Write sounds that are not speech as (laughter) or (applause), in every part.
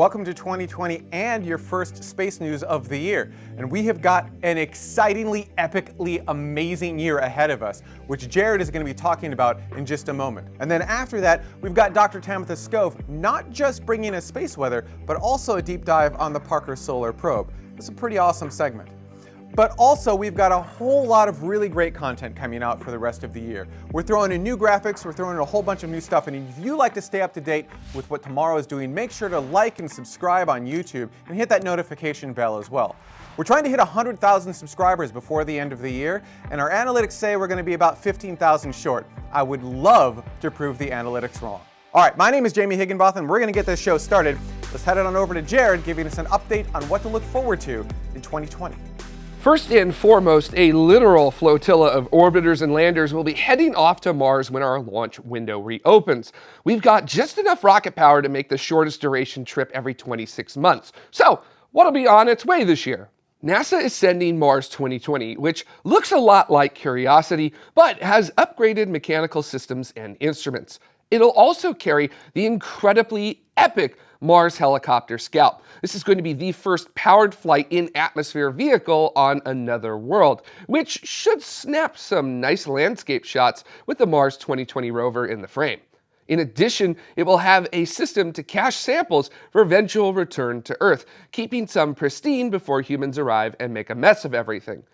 Welcome to 2020 and your first space news of the year. And we have got an excitingly, epically amazing year ahead of us, which Jared is going to be talking about in just a moment. And then after that, we've got Dr. Tamitha Skov not just bringing us space weather, but also a deep dive on the Parker Solar Probe. It's a pretty awesome segment. But also, we've got a whole lot of really great content coming out for the rest of the year. We're throwing in new graphics, we're throwing in a whole bunch of new stuff, and if you like to stay up to date with what TMRO is doing, make sure to like and subscribe on YouTube and hit that notification bell as well. We're trying to hit 100,000 subscribers before the end of the year, and our analytics say we're going to be about 15,000 short. I would love to prove the analytics wrong. All right, my name is Jamie Higginbotham. We're going to get this show started. Let's head on over to Jared, giving us an update on what to look forward to in 2020. First and foremost, a literal flotilla of orbiters and landers will be heading off to Mars when our launch window reopens. We've got just enough rocket power to make the shortest duration trip every 26 months. So, what'll be on its way this year? NASA is sending Mars 2020, which looks a lot like Curiosity, but has upgraded mechanical systems and instruments. It'll also carry the incredibly epic Mars helicopter Scout. This is going to be the first powered flight in atmosphere vehicle on another world, which should snap some nice landscape shots with the Mars 2020 rover in the frame. In addition, it will have a system to cache samples for eventual return to Earth, keeping some pristine before humans arrive and make a mess of everything.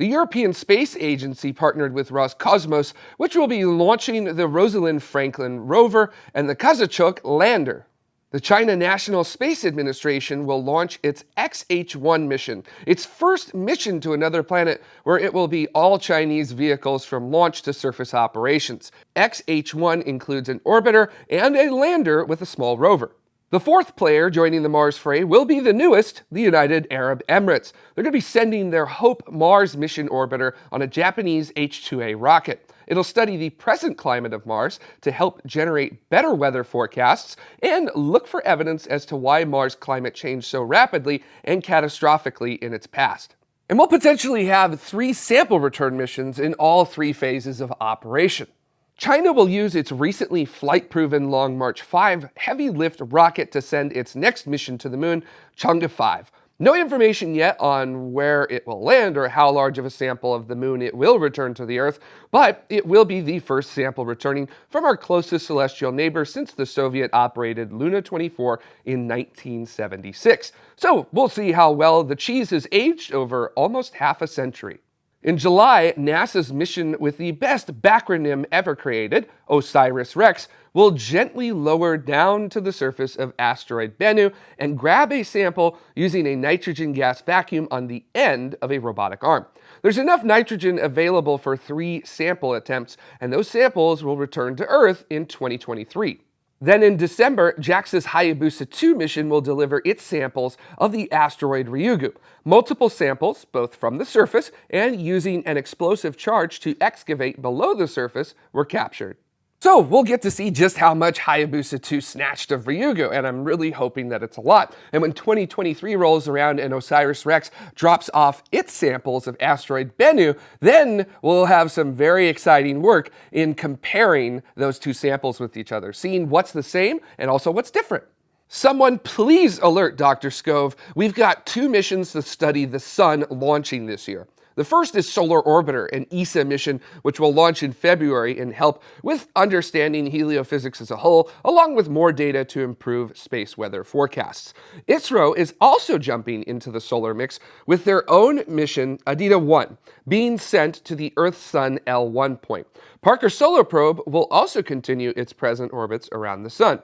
The European Space Agency partnered with Roscosmos, which will be launching the Rosalind Franklin rover and the Kazachok lander. The China National Space Administration will launch its XH-1 mission, its first mission to another planet where it will be all Chinese vehicles from launch to surface operations. XH-1 includes an orbiter and a lander with a small rover. The fourth player joining the Mars fray will be the newest, the United Arab Emirates. They're going to be sending their HOPE Mars mission orbiter on a Japanese H-2A rocket. It'll study the present climate of Mars to help generate better weather forecasts and look for evidence as to why Mars climate changed so rapidly and catastrophically in its past. And we'll potentially have three sample return missions in all three phases of operation. China will use its recently flight-proven Long March 5 heavy-lift rocket to send its next mission to the moon, Chang'e 5. No information yet on where it will land or how large of a sample of the moon it will return to the Earth, but it will be the first sample returning from our closest celestial neighbor since the Soviet-operated Luna 24 in 1976. So we'll see how well the cheese has aged over almost half a century. In July, NASA's mission with the best backronym ever created, OSIRIS-REx, will gently lower down to the surface of asteroid Bennu and grab a sample using a nitrogen gas vacuum on the end of a robotic arm. There's enough nitrogen available for three sample attempts, and those samples will return to Earth in 2023. Then in December, JAXA's Hayabusa 2 mission will deliver its samples of the asteroid Ryugu. Multiple samples, both from the surface and using an explosive charge to excavate below the surface, were captured. So we'll get to see just how much Hayabusa 2 snatched of Ryugu, and I'm really hoping that it's a lot. And when 2023 rolls around and OSIRIS-REx drops off its samples of asteroid Bennu, then we'll have some very exciting work in comparing those two samples with each other, seeing what's the same and also what's different. Someone please alert Dr. Skov, we've got two missions to study the sun launching this year. The first is Solar Orbiter, an ESA mission which will launch in February and help with understanding heliophysics as a whole, along with more data to improve space weather forecasts. ISRO is also jumping into the solar mix with their own mission, Aditya 1, being sent to the Earth-Sun L1 point. Parker Solar Probe will also continue its present orbits around the Sun.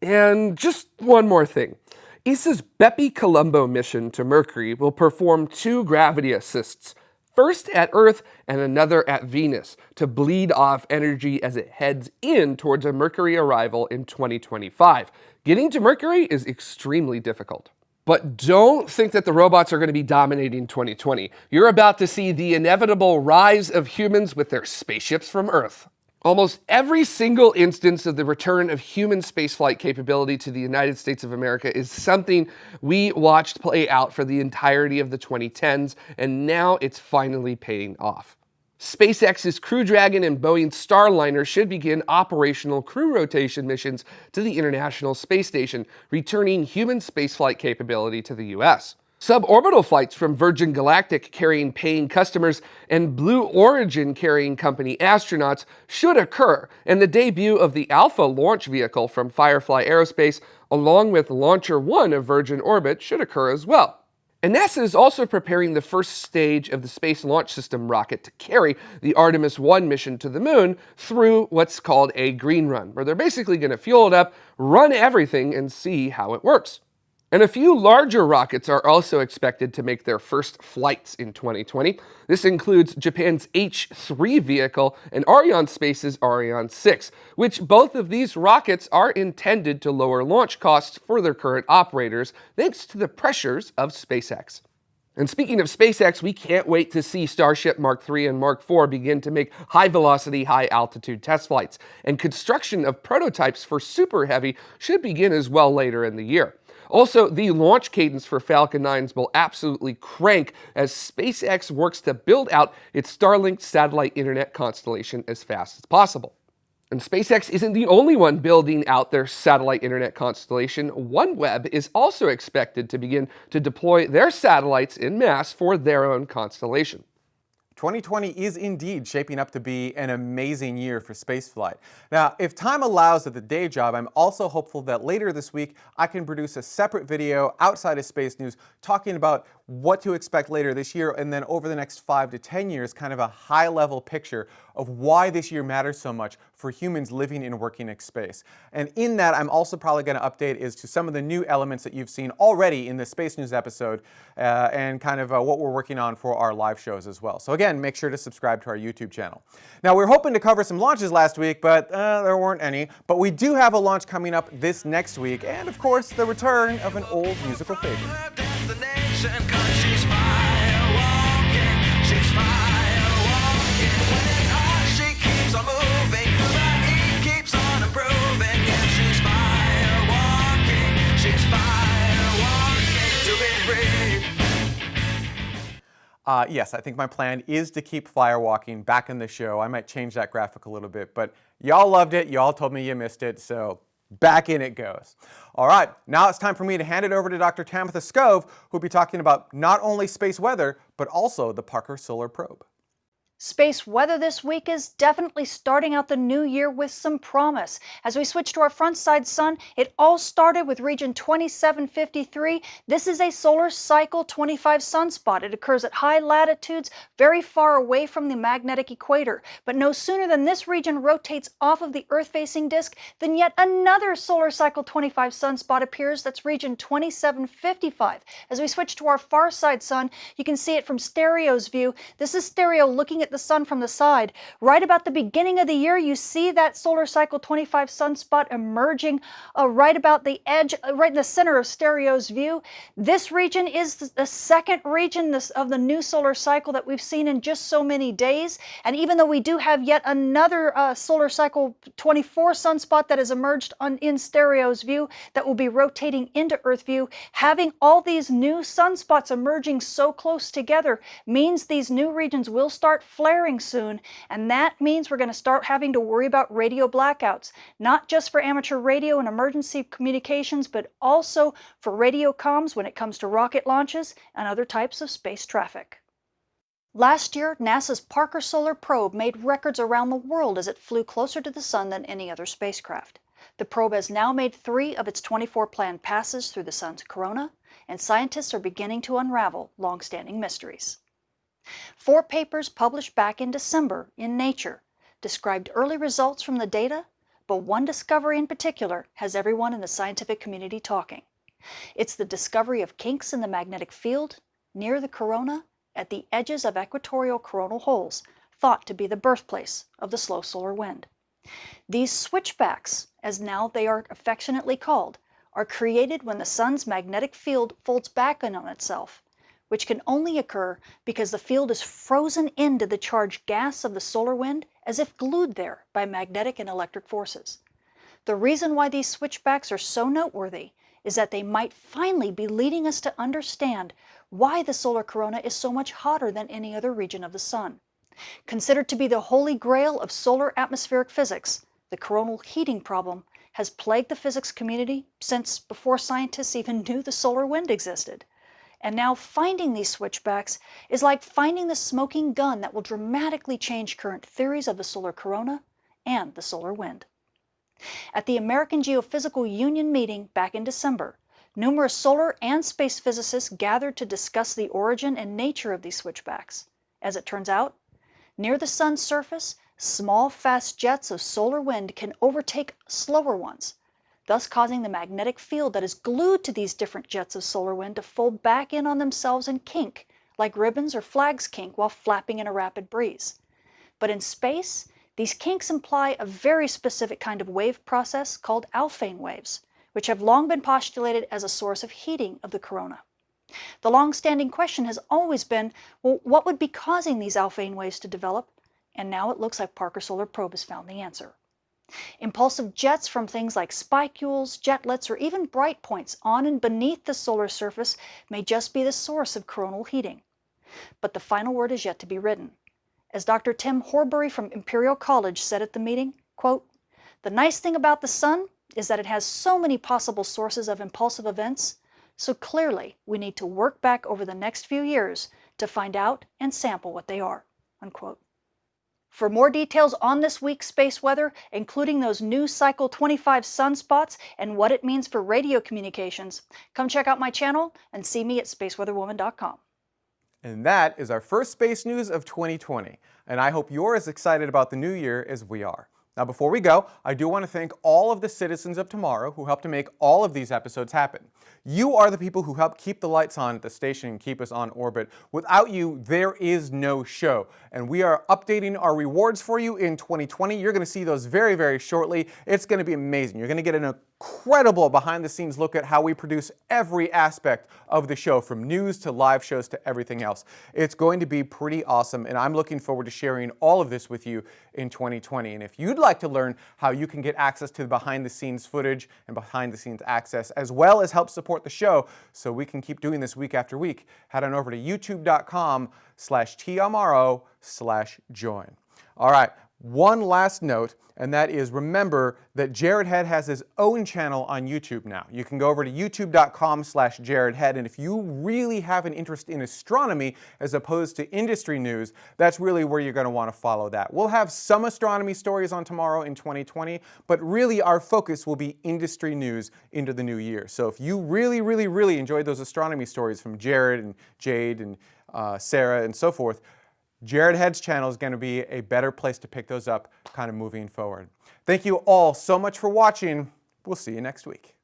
And just one more thing. ESA's BepiColombo mission to Mercury will perform two gravity assists, first at Earth and another at Venus to bleed off energy as it heads in towards a Mercury arrival in 2025. Getting to Mercury is extremely difficult. But don't think that the robots are going to be dominating 2020. You're about to see the inevitable rise of humans with their spaceships from Earth. Almost every single instance of the return of human spaceflight capability to the United States of America is something we watched play out for the entirety of the 2010s, and now it's finally paying off. SpaceX's Crew Dragon and Boeing's Starliner should begin operational crew rotation missions to the International Space Station, returning human spaceflight capability to the U.S. Suborbital flights from Virgin Galactic carrying paying customers and Blue Origin carrying company astronauts should occur, and the debut of the Alpha launch vehicle from Firefly Aerospace, along with LauncherOne of Virgin Orbit, should occur as well. And NASA is also preparing the first stage of the Space Launch System rocket to carry the Artemis 1 mission to the moon through what's called a green run, where they're basically going to fuel it up, run everything, and see how it works. And a few larger rockets are also expected to make their first flights in 2020. This includes Japan's H-3 vehicle and Arianespace's Ariane 6, which both of these rockets are intended to lower launch costs for their current operators, thanks to the pressures of SpaceX. And speaking of SpaceX, we can't wait to see Starship Mark 3 and Mark 4 begin to make high-velocity, high-altitude test flights. And construction of prototypes for Super Heavy should begin as well later in the year. Also, the launch cadence for Falcon 9s will absolutely crank as SpaceX works to build out its Starlink satellite internet constellation as fast as possible. And SpaceX isn't the only one building out their satellite internet constellation. OneWeb is also expected to begin to deploy their satellites in mass for their own constellation. 2020 is indeed shaping up to be an amazing year for spaceflight. Now, if time allows at the day job, I'm also hopeful that later this week I can produce a separate video outside of Space News talking about what to expect later this year and then over the next five to 10 years, kind of a high level picture of why this year matters so much for humans living and working in space. And in that, I'm also probably going to update is to some of the new elements that you've seen already in the Space News episode uh, and kind of uh, what we're working on for our live shows as well. So again, make sure to subscribe to our YouTube channel. Now, we are hoping to cover some launches last week, but uh, there weren't any. But we do have a launch coming up this next week, and of course, the return of an old musical favorite. Uh, yes, I think my plan is to keep firewalking back in the show. I might change that graphic a little bit, but y'all loved it. Y'all told me you missed it, so back in it goes. All right, now it's time for me to hand it over to Dr. Tamitha Skov, who'll be talking about not only space weather, but also the Parker Solar Probe. Space weather this week is definitely starting out the new year with some promise. As we switch to our front side sun, it all started with region 2753. This is a solar cycle 25 sunspot. It occurs at high latitudes, very far away from the magnetic equator. But no sooner than this region rotates off of the Earth-facing disk, than yet another solar cycle 25 sunspot appears. That's region 2755. As we switch to our far side sun, you can see it from stereo's view. This is stereo looking at at the sun from the side. Right about the beginning of the year, you see that solar cycle 25 sunspot emerging uh, right about the edge, uh, right in the center of Stereo's view. This region is the second region of the new solar cycle that we've seen in just so many days. And even though we do have yet another uh, solar cycle 24 sunspot that has emerged on, in Stereo's view that will be rotating into Earth view, having all these new sunspots emerging so close together means these new regions will start flaring soon, and that means we're going to start having to worry about radio blackouts, not just for amateur radio and emergency communications, but also for radio comms when it comes to rocket launches and other types of space traffic. Last year, NASA's Parker Solar Probe made records around the world as it flew closer to the Sun than any other spacecraft. The probe has now made three of its 24 planned passes through the Sun's corona, and scientists are beginning to unravel long-standing mysteries. Four papers published back in December in Nature described early results from the data, but one discovery in particular has everyone in the scientific community talking. It's the discovery of kinks in the magnetic field near the corona at the edges of equatorial coronal holes, thought to be the birthplace of the slow solar wind. These switchbacks, as now they are affectionately called, are created when the sun's magnetic field folds back in on itself which can only occur because the field is frozen into the charged gas of the solar wind as if glued there by magnetic and electric forces. The reason why these switchbacks are so noteworthy is that they might finally be leading us to understand why the solar corona is so much hotter than any other region of the sun. Considered to be the holy grail of solar atmospheric physics, the coronal heating problem has plagued the physics community since before scientists even (laughs) knew the solar wind existed. And now finding these switchbacks is like finding the smoking gun that will dramatically change current theories of the solar corona and the solar wind. At the American Geophysical Union meeting back in December, numerous solar and space physicists gathered to discuss the origin and nature of these switchbacks. As it turns out, near the sun's surface, small fast jets of solar wind can overtake slower ones, thus causing the magnetic field that is glued to these different jets of solar wind to fold back in on themselves and kink, like ribbons or flags kink while flapping in a rapid breeze. But in space, these kinks imply a very specific kind of wave process called Alfvén waves, which have long been postulated as a source of heating of the corona. The long-standing question has always been, well, what would be causing these Alfvén waves to develop? And now it looks like Parker Solar Probe has found the answer. Impulsive jets from things like spicules, jetlets, or even bright points on and beneath the solar surface may just be the source of coronal heating. But the final word is yet to be written. As Dr. Tim Horbury from Imperial College said at the meeting, quote, the nice thing about the sun is that it has so many possible sources of impulsive events, so clearly we need to work back over the next few years to find out and sample what they are, unquote. For more details on this week's space weather, including those new Cycle 25 sunspots and what it means for radio communications, come check out my channel and see me at spaceweatherwoman.com. And that is our first space news of 2020. And I hope you're as excited about the new year as we are. Now before we go, I do want to thank all of the citizens of tomorrow who helped to make all of these episodes happen. You are the people who help keep the lights on at the station and keep us on orbit. Without you, there is no show. And we are updating our rewards for you in 2020. You're going to see those very, very shortly. It's going to be amazing. You're going to get an incredible behind the scenes look at how we produce every aspect of the show from news to live shows to everything else. It's going to be pretty awesome and I'm looking forward to sharing all of this with you in 2020. And if you'd like to learn how you can get access to the behind the scenes footage and behind the scenes access as well as help support the show so we can keep doing this week after week, head on over to youtube.com slash tmro slash join. All right, one last note, and that is remember that Jared Head has his own channel on YouTube now. You can go over to youtube.com slash jaredhead, and if you really have an interest in astronomy as opposed to industry news, that's really where you're going to want to follow that. We'll have some astronomy stories on TMRO in 2020, but really our focus will be industry news into the new year. So if you really, really, really enjoyed those astronomy stories from Jared and Jade and uh, Sarah and so forth, Jared Head's channel is going to be a better place to pick those up kind of moving forward. Thank you all so much for watching. We'll see you next week.